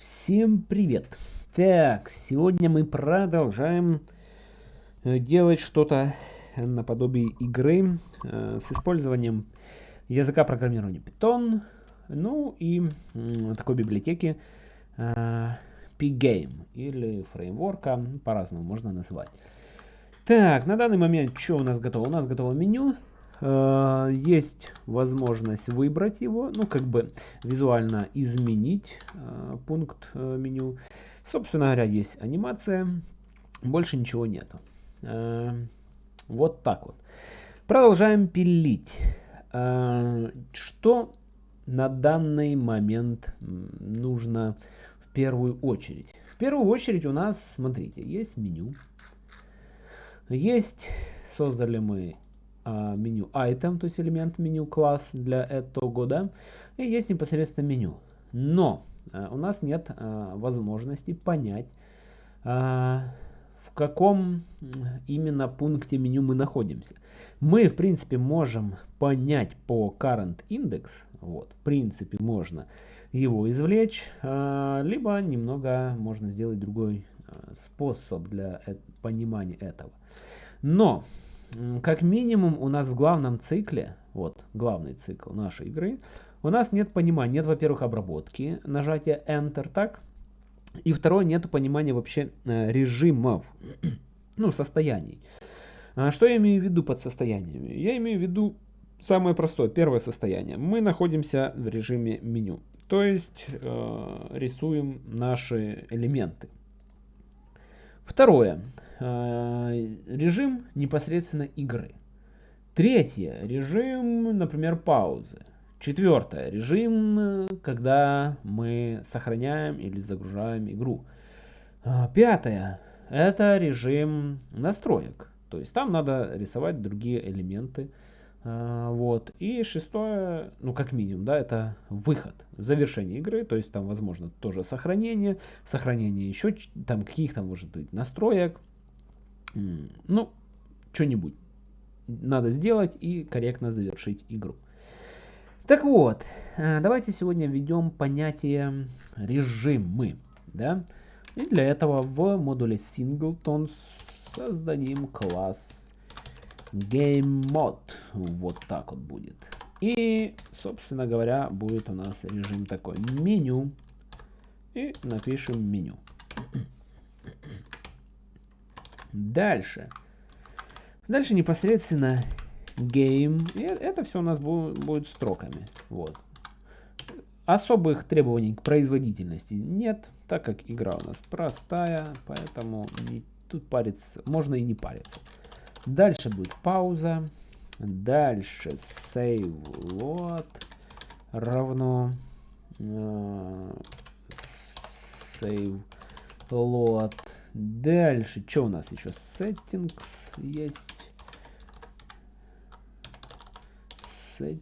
Всем привет! Так, сегодня мы продолжаем э, делать что-то наподобие игры э, с использованием языка программирования Python, ну и э, такой библиотеки э, Pgame или фреймворка, по-разному можно называть. Так, на данный момент что у нас готово? У нас готово меню. Э, есть возможность выбрать его, ну как бы визуально изменить э, пункт э, меню. Собственно говоря, есть анимация, больше ничего нету. Вот так вот. Продолжаем пилить. Что на данный момент нужно в первую очередь? В первую очередь у нас, смотрите, есть меню. Есть, создали мы меню item, то есть элемент меню класс для этого, да, и есть непосредственно меню. Но а, у нас нет а, возможности понять, в каком именно пункте меню мы находимся. Мы, в принципе, можем понять по current index, вот, в принципе, можно его извлечь, либо немного можно сделать другой способ для э, понимания этого. Но как минимум у нас в главном цикле, вот главный цикл нашей игры, у нас нет понимания, нет, во-первых, обработки, нажатия Enter, так? И второе, нет понимания вообще э, режимов, ну, состояний. А что я имею в виду под состояниями? Я имею в виду самое простое, первое состояние. Мы находимся в режиме меню, то есть э, рисуем наши элементы. Второе. Э, режим непосредственно игры. Третье. Режим, например, паузы. Четвертое. Режим, когда мы сохраняем или загружаем игру. Э, пятое. Это режим настроек. То есть там надо рисовать другие элементы. А, вот. И шестое, ну как минимум, да, это выход, завершение игры, то есть там возможно тоже сохранение, сохранение еще там каких-то может быть настроек, ну, что-нибудь надо сделать и корректно завершить игру. Так вот, а, давайте сегодня введем понятие режимы, да, и для этого в модуле singleton создадим класс Game Mode. Вот так вот будет. И, собственно говоря, будет у нас режим такой. Меню. И напишем меню. Дальше. Дальше непосредственно game. И это все у нас будет строками. Вот. Особых требований к производительности нет, так как игра у нас простая, поэтому тут париться можно и не париться. Дальше будет пауза. Дальше save load равно э, save load. Дальше, что у нас еще? Settings есть. Settings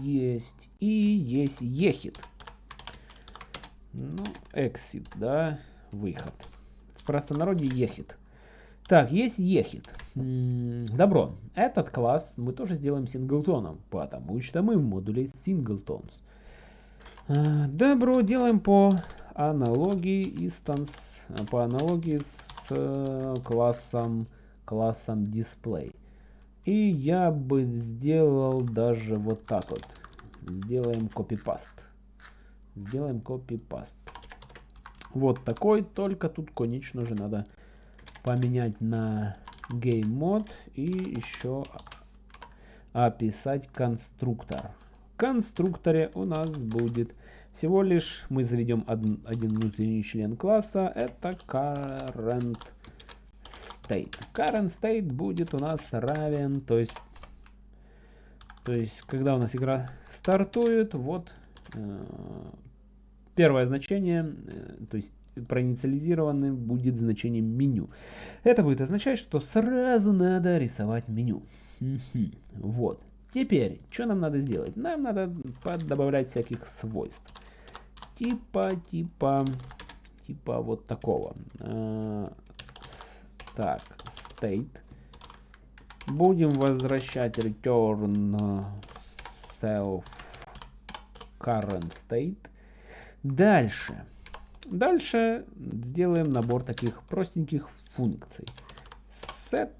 есть. И есть ехит. Ну, exit, да, выход простонародье ехит. Так, есть ехит. Добро. Этот класс мы тоже сделаем синглтоном, потому что мы в модуле singletons. А, добро, делаем по аналогии instance, по аналогии с э, классом, классом display. И я бы сделал даже вот так вот. Сделаем copy-paste. Сделаем copy-paste. Вот такой, только тут, конечно же, надо поменять на Game Mode и еще описать конструктор. В конструкторе у нас будет всего лишь, мы заведем один, один внутренний член класса, это current state. Current state будет у нас равен, то есть, то есть когда у нас игра стартует, вот э, Первое значение, э, то есть проинициализированным будет значение меню. Это будет означать, что сразу надо рисовать меню. Вот. Теперь, что нам надо сделать? Нам надо добавлять всяких свойств. Типа, типа, типа вот такого. А, так, state. Будем возвращать return self current state. Дальше. Дальше сделаем набор таких простеньких функций. Set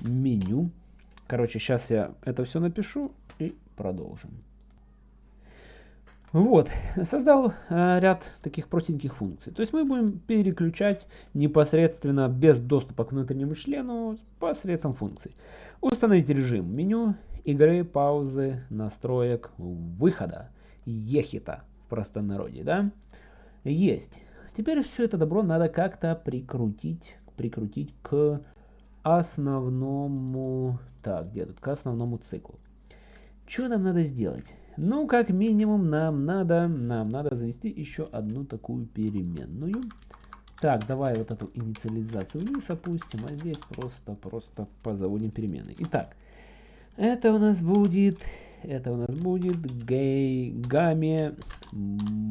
меню. Короче, сейчас я это все напишу и продолжим. Вот, создал э, ряд таких простеньких функций. То есть мы будем переключать непосредственно без доступа к внутреннему члену посредством функций. Установить режим меню, игры, паузы, настроек, выхода, ехита простонародье, да? Есть. Теперь все это добро надо как-то прикрутить, прикрутить к основному, так, где тут, к основному циклу. Что нам надо сделать? Ну, как минимум, нам надо, нам надо завести еще одну такую переменную. Так, давай вот эту инициализацию вниз опустим, а здесь просто, просто позаводим переменные. Итак, это у нас будет, это у нас будет game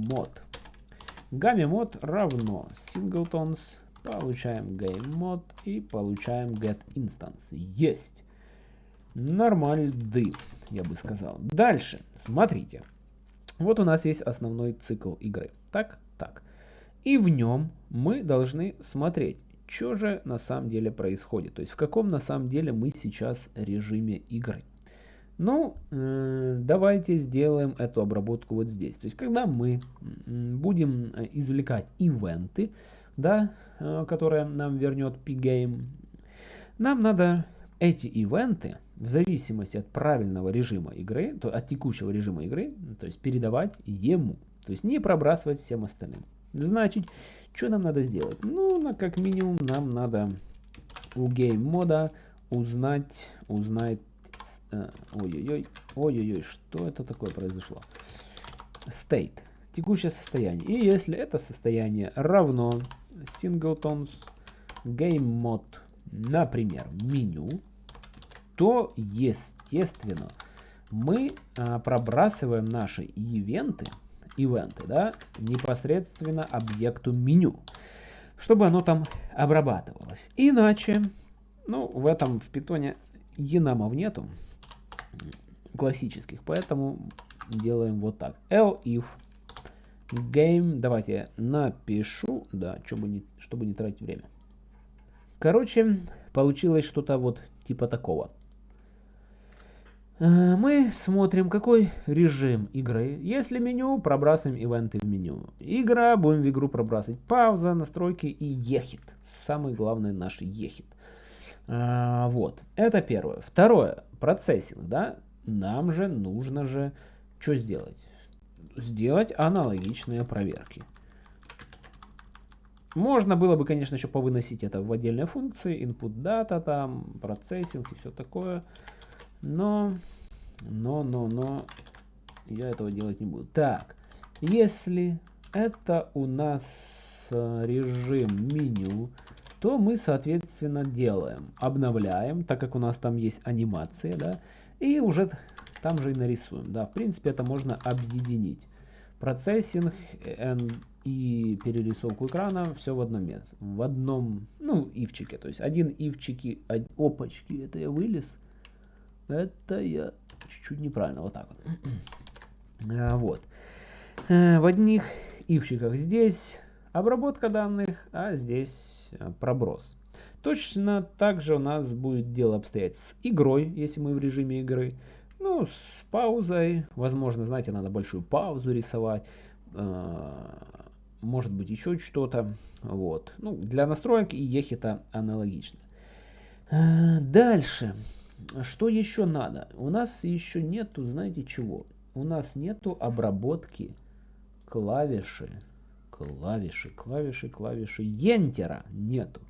mod. Game mod равно singletons, получаем game mod и получаем get instance. Есть. Нормальды, я бы сказал. Дальше, смотрите. Вот у нас есть основной цикл игры. Так, так. И в нем мы должны смотреть, что же на самом деле происходит. То есть в каком на самом деле мы сейчас режиме игры. Ну, давайте сделаем эту обработку вот здесь. То есть когда мы будем э, извлекать ивенты, да, э, которые нам вернет P-Game, нам надо эти ивенты в зависимости от правильного режима игры, то от текущего режима игры, то есть передавать ему. То есть не пробрасывать всем остальным. Значит, что нам надо сделать? Ну, как минимум нам надо у game mode а узнать, узнать, э, ой-ой-ой, ой-ой-ой, что это такое произошло? State, текущее состояние. И если это состояние равно singletons game mode, например, меню, то, естественно, мы а, пробрасываем наши ивенты, ивенты, да, непосредственно объекту меню, чтобы оно там обрабатывалось. Иначе, ну, в этом в питоне енамов нету классических, поэтому делаем вот так. if game, давайте напишу, да, чтобы не, чтобы не тратить время. Короче, получилось что-то вот типа такого. Э, мы смотрим, какой режим игры. Если меню, пробрасываем ивенты в меню. Игра, будем в игру пробрасывать. Пауза, настройки и ехит. Самый главный наш ехит. А, вот, это первое. Второе, процессинг, да. Нам же нужно же что сделать? Сделать аналогичные проверки. Можно было бы, конечно, еще повыносить это в отдельные функции. Input data, там, процессинг и все такое. Но, но, но, но, я этого делать не буду. Так, если это у нас э, режим меню, то мы, соответственно, делаем, обновляем, так как у нас там есть анимация, да, и уже там же и нарисуем. Да, в принципе, это можно объединить. Процессинг и перерисовку экрана все в одном месте, в одном, ну, ивчике. То есть один ивчики, опачки, это я вылез. Это я чуть-чуть неправильно, вот так вот. А, вот. Э, в одних ивчиках здесь обработка данных, а здесь э, проброс. Точно так же у нас будет дело обстоять с игрой, если мы в режиме игры. Ну, с паузой. Возможно, знаете, надо большую паузу рисовать. Э, может быть, еще что-то. Вот. Ну, для настроек и ехита аналогично. Дальше. Что еще надо? У нас еще нету, знаете чего? У нас нету обработки клавиши, клавиши, клавиши, клавиши Ентера нету.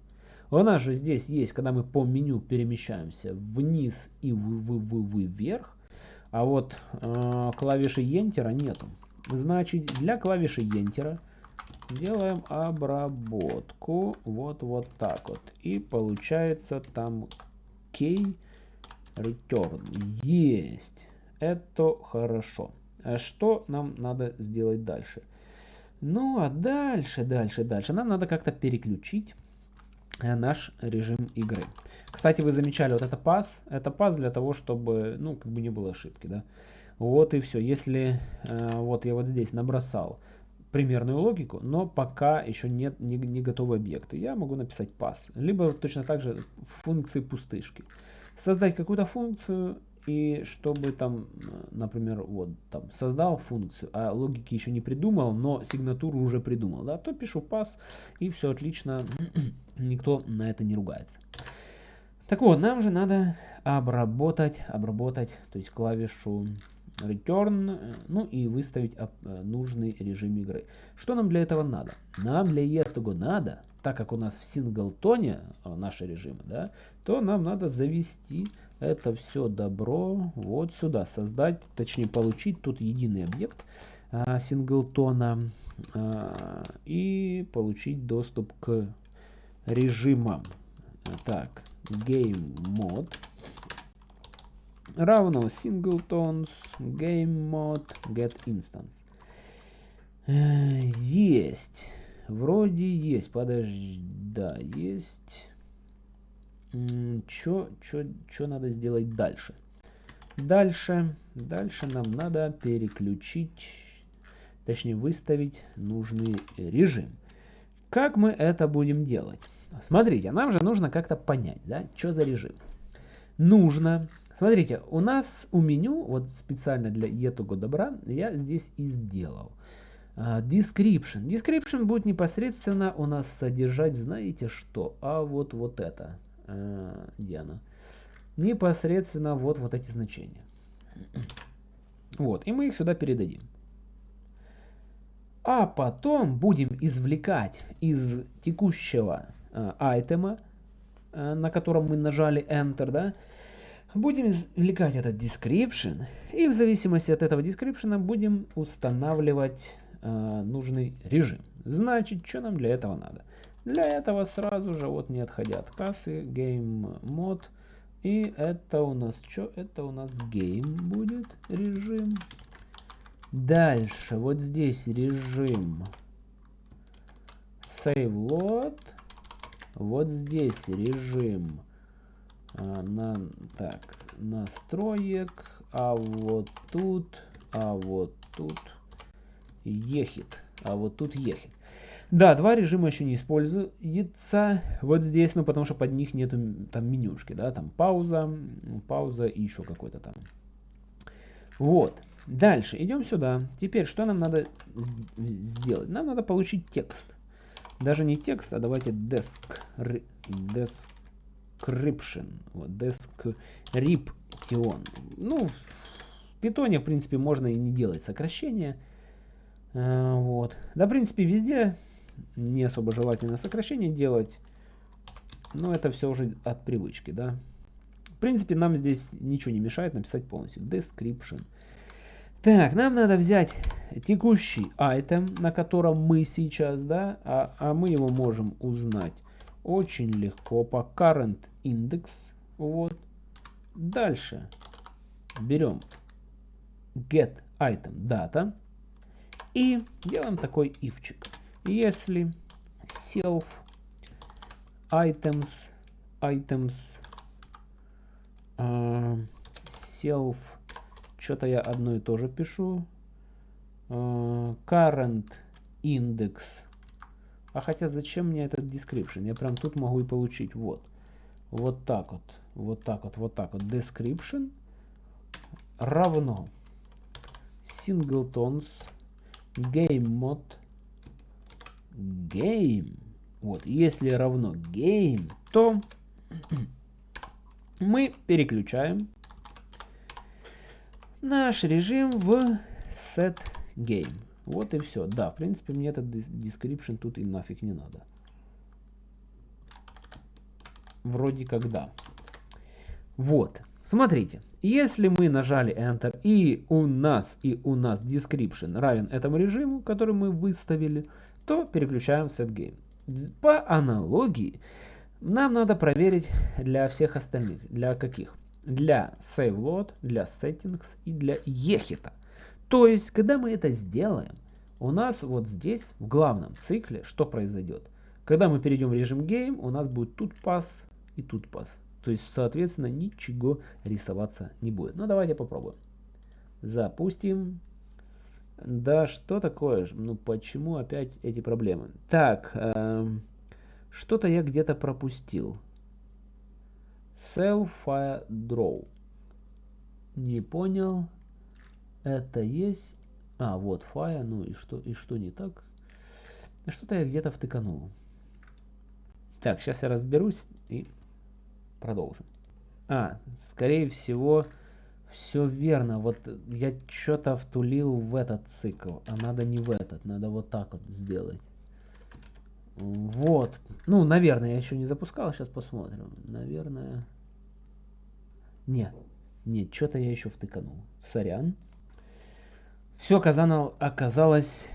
У нас же здесь есть, когда мы по меню перемещаемся вниз и в, в, в, в, вверх, а вот э, клавиши Ентера нету. Значит, для клавиши Ентера делаем обработку вот вот так вот. И получается там кей return. Есть. Это хорошо. А что нам надо сделать дальше? Ну, а дальше, дальше, дальше. Нам надо как-то переключить э, наш режим игры. Кстати, вы замечали, вот это пас, это пас для того, чтобы, ну, как бы не было ошибки, да. Вот и все. Если э, вот я вот здесь набросал примерную логику, но пока еще нет не, не готовы объекты, я могу написать pass. Либо точно так же функции пустышки. Создать какую-то функцию и чтобы там, например, вот там создал функцию, а логики еще не придумал, но сигнатуру уже придумал, да, то пишу pass и все отлично, никто на это не ругается. Так вот, нам же надо обработать, обработать, то есть клавишу return, ну и выставить нужный режим игры. Что нам для этого надо? Нам для этого надо, так как у нас в синглтоне наши режимы, да, то нам надо завести это все добро вот сюда создать, точнее получить тут единый объект а, синглтона а, и получить доступ к режимам. Так, game mode равно singletons game mode get instance. Есть. Вроде есть. Подожди. Да, есть. Что надо сделать дальше? Дальше, дальше нам надо переключить, точнее выставить нужный режим. Как мы это будем делать? Смотрите, нам же нужно как-то понять, да, что за режим. Нужно, смотрите, у нас у меню, вот специально для этого добра, я здесь и сделал. Uh, description. Description будет непосредственно у нас содержать, знаете что? А вот вот это э, Диана. Непосредственно вот, вот эти значения. Вот, и мы их сюда передадим. А потом будем извлекать из текущего э, айтема, э, на котором мы нажали Enter, да, будем извлекать этот description, и в зависимости от этого description будем устанавливать э, нужный режим. Значит, что нам для этого надо? Для этого сразу же, вот не отходя от кассы, Game Mode. И это у нас что? Это у нас Game будет режим. Дальше, вот здесь режим Save Load. Вот здесь режим а, на, так, настроек. А вот тут, а вот тут ехит. А вот тут ехит. Да, два режима еще не используется вот здесь, ну потому что под них нету там менюшки, да, там пауза, пауза и еще какой-то там. Вот. Дальше, идем сюда. Теперь, что нам надо сделать? Нам надо получить текст. Даже не текст, а давайте desk, description. Вот, description. Ну, в питоне, в принципе, можно и не делать сокращения. А, вот. Да, в принципе, везде не особо желательно сокращение делать. Но это все уже от привычки, да. В принципе, нам здесь ничего не мешает написать полностью. Description. Так, нам надо взять текущий item, на котором мы сейчас, да, а, а мы его можем узнать очень легко по current index. Вот. Дальше берем get item data и делаем такой ивчик. Если self items items uh, self что-то я одно и то же пишу uh, current index. А хотя зачем мне этот description? Я прям тут могу и получить. Вот. Вот так вот. Вот так вот вот так вот. Description равно singletons game mode game. Вот, если равно game, то мы переключаем наш режим в set game. Вот и все. Да, в принципе, мне этот description тут и нафиг не надо. Вроде как да. Вот. Смотрите, если мы нажали Enter и у нас и у нас description равен этому режиму, который мы выставили, то переключаем в setGame. По аналогии нам надо проверить для всех остальных. Для каких? Для SaveLoad, для Settings и для EHIT. То есть, когда мы это сделаем, у нас вот здесь, в главном цикле, что произойдет? Когда мы перейдем в режим Game, у нас будет тут пас и тут пас. То есть, соответственно, ничего рисоваться не будет. Ну, давайте попробуем. Запустим. Да что такое? Ну почему опять эти проблемы? Так, эм, что-то я где-то пропустил. Sell fire draw. Не понял. Это есть. А, вот fire. Ну и что, и что не так? Что-то я где-то втыканул. Так, сейчас я разберусь и продолжим. А, скорее всего, все верно. Вот я что-то втулил в этот цикл, а надо не в этот, надо вот так вот сделать. Вот. Ну, наверное, я еще не запускал, сейчас посмотрим. Наверное... Не, нет, что-то я еще втыканул. Сорян. Все оказалось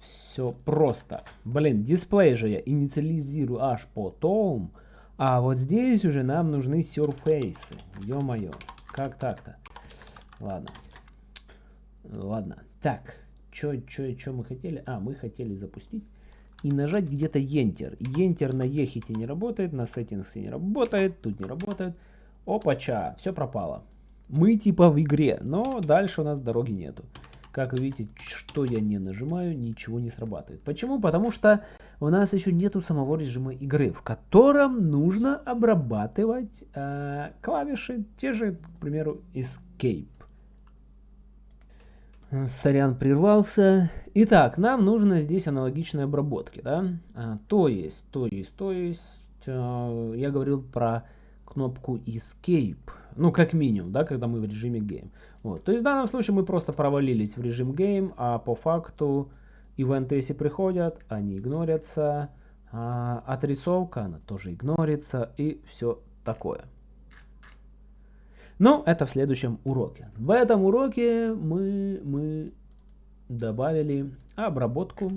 все просто. Блин, дисплей же я инициализирую аж потом. А вот здесь уже нам нужны сюрфейсы. Ё-моё, как так-то? Ладно. Ладно. Так, что чё, чё мы хотели? А, мы хотели запустить и нажать где-то Enter. Enter на Ехите не работает, на Settings не работает, тут не работает. Опача, все пропало. Мы типа в игре, но дальше у нас дороги нету. Как вы видите, что я не нажимаю, ничего не срабатывает. Почему? Потому что у нас еще нету самого режима игры, в котором нужно обрабатывать э, клавиши, те же, к примеру, Escape. Сорян, прервался. Итак, нам нужно здесь аналогичные обработки, да? А, то есть, то есть, то есть, э, я говорил про кнопку Escape, ну, как минимум, да, когда мы в режиме Game. Вот. То есть в данном случае мы просто провалились в режим Game, а по факту ивенты, если приходят, они игнорятся, а отрисовка, она тоже игнорится и все такое. Но это в следующем уроке. В этом уроке мы, мы добавили обработку,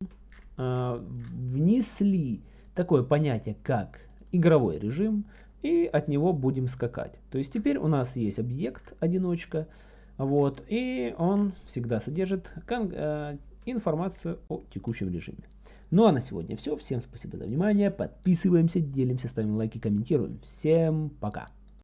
э, внесли такое понятие, как игровой режим, и от него будем скакать. То есть теперь у нас есть объект одиночка, вот, и он всегда содержит э, информацию о текущем режиме. Ну а на сегодня все. Всем спасибо за внимание. Подписываемся, делимся, ставим лайки, комментируем. Всем пока.